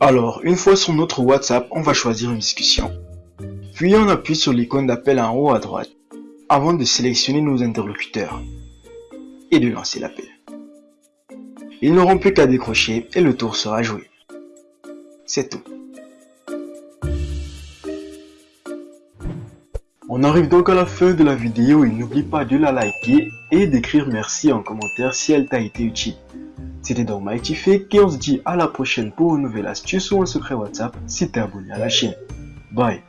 Alors, une fois sur notre WhatsApp, on va choisir une discussion. Puis on appuie sur l'icône d'appel en haut à droite, avant de sélectionner nos interlocuteurs et de lancer l'appel. Ils n'auront plus qu'à décrocher et le tour sera joué. C'est tout. On arrive donc à la fin de la vidéo et n'oublie pas de la liker et d'écrire merci en commentaire si elle t'a été utile. C'était donc Mighty Fake et on se dit à la prochaine pour une nouvelle astuce ou un secret WhatsApp si t'es abonné à la chaîne. Bye